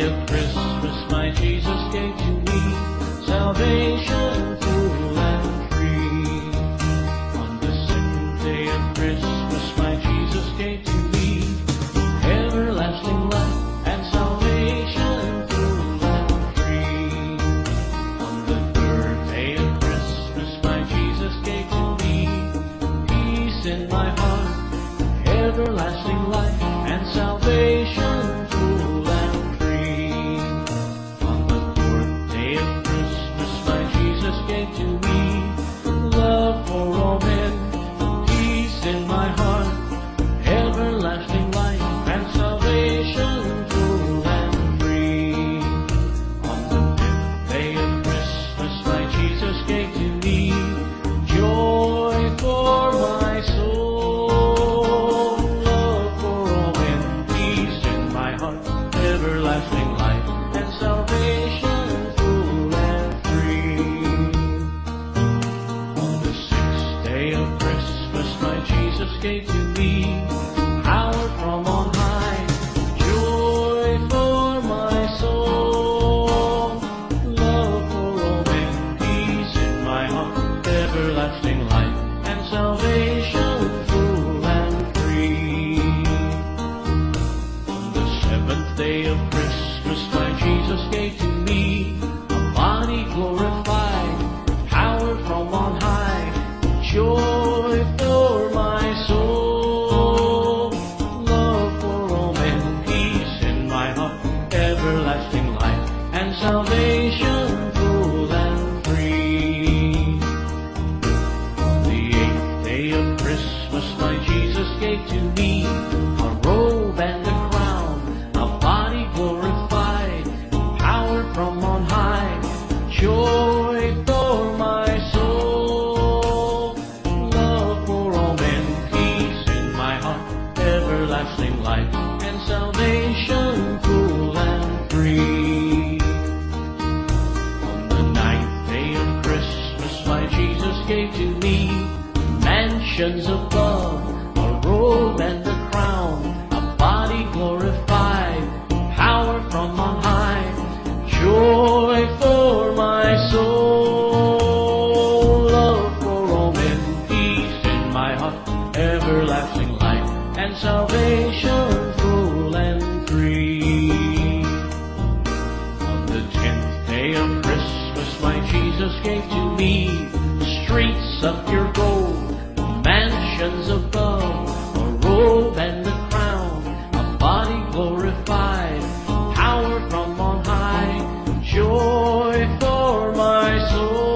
of Christmas, my Jesus gave to me salvation full and free. On the second day of Christmas, my Jesus gave to me everlasting life and salvation full and free. On the third day of Christmas, my Jesus gave to me peace in my heart, everlasting life and salvation. And salvation full and free. On the sixth day of Christmas, my Jesus gave to Christmas, my Jesus gave to me a robe and a crown, a body glorified, power from on high, joy for my soul, love for all men, peace in my heart, everlasting life and salvation full and free. On the ninth day of Christmas, my Jesus gave to me mansions of above, salvation full and free. On the tenth day of Christmas, my Jesus gave to me streets of pure gold, mansions above, a robe and a crown, a body glorified, power from on high, joy for my soul,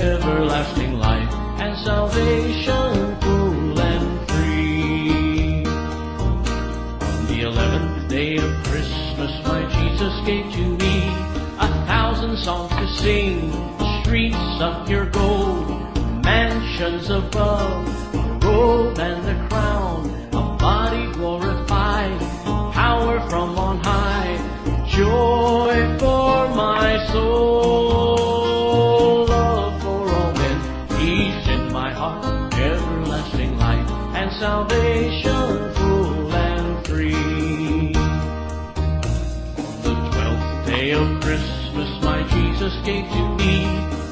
everlasting life salvation full and free. On the eleventh day of Christmas, my Jesus gave to me a thousand songs to sing, streets of pure gold, mansions above, a robe and a crown, a body glorified, power from on high, joy for my soul, salvation full and free. The twelfth day of Christmas, my Jesus gave to me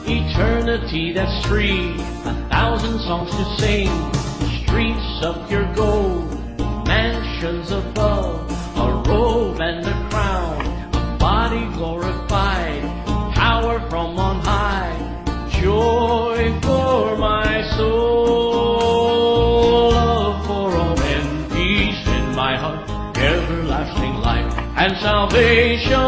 eternity that's free, a thousand songs to sing, streets of pure gold, mansions above, salvation.